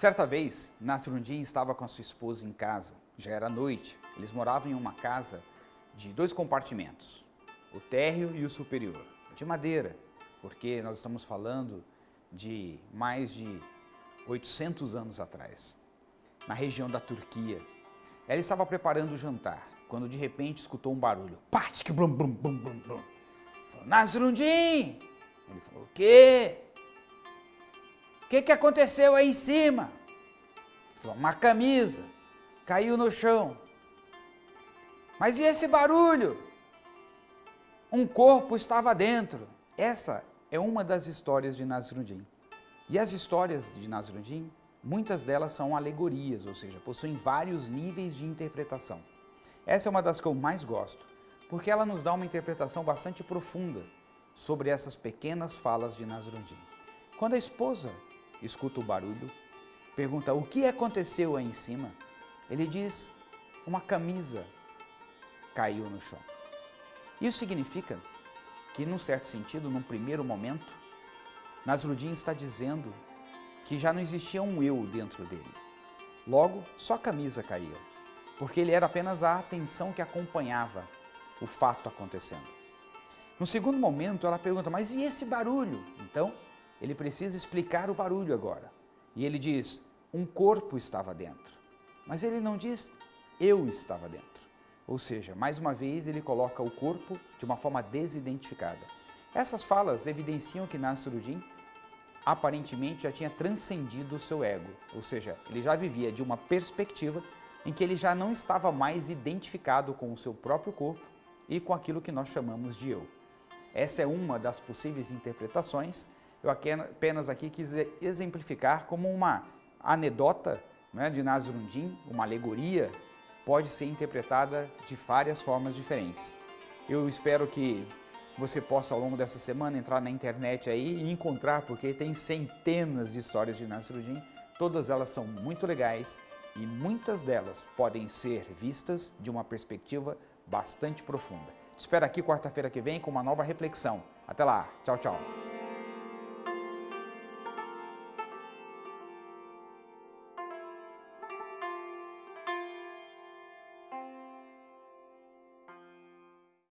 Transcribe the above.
Certa vez, Nasrundin estava com a sua esposa em casa. Já era noite. Eles moravam em uma casa de dois compartimentos, o térreo e o superior, de madeira, porque nós estamos falando de mais de 800 anos atrás, na região da Turquia. Ela estava preparando o jantar, quando de repente escutou um barulho. Patic, blum, blum, blum, blum, blum. Falou, Nasrundin! Ele falou, o quê? Que, que aconteceu aí em cima? Uma camisa caiu no chão. Mas e esse barulho? Um corpo estava dentro. Essa é uma das histórias de Nasruddin. E as histórias de Nasruddin, muitas delas são alegorias, ou seja, possuem vários níveis de interpretação. Essa é uma das que eu mais gosto, porque ela nos dá uma interpretação bastante profunda sobre essas pequenas falas de Nasruddin. Quando a esposa escuta o barulho, pergunta o que aconteceu aí em cima, ele diz, uma camisa caiu no chão. Isso significa que, num certo sentido, num primeiro momento, Nasruddin está dizendo que já não existia um eu dentro dele. Logo, só a camisa caía, porque ele era apenas a atenção que acompanhava o fato acontecendo. No segundo momento, ela pergunta, mas e esse barulho? Então, ele precisa explicar o barulho agora. E ele diz, um corpo estava dentro. Mas ele não diz, eu estava dentro. Ou seja, mais uma vez ele coloca o corpo de uma forma desidentificada. Essas falas evidenciam que Nasruddin aparentemente já tinha transcendido o seu ego, ou seja, ele já vivia de uma perspectiva em que ele já não estava mais identificado com o seu próprio corpo e com aquilo que nós chamamos de eu. Essa é uma das possíveis interpretações, eu apenas aqui quis exemplificar como uma anedota né, de Nasruddin, uma alegoria, pode ser interpretada de várias formas diferentes. Eu espero que você possa ao longo dessa semana entrar na internet aí e encontrar, porque tem centenas de histórias de Nasruddin, todas elas são muito legais e muitas delas podem ser vistas de uma perspectiva bastante profunda. Te espero aqui quarta-feira que vem com uma nova reflexão. Até lá, tchau, tchau.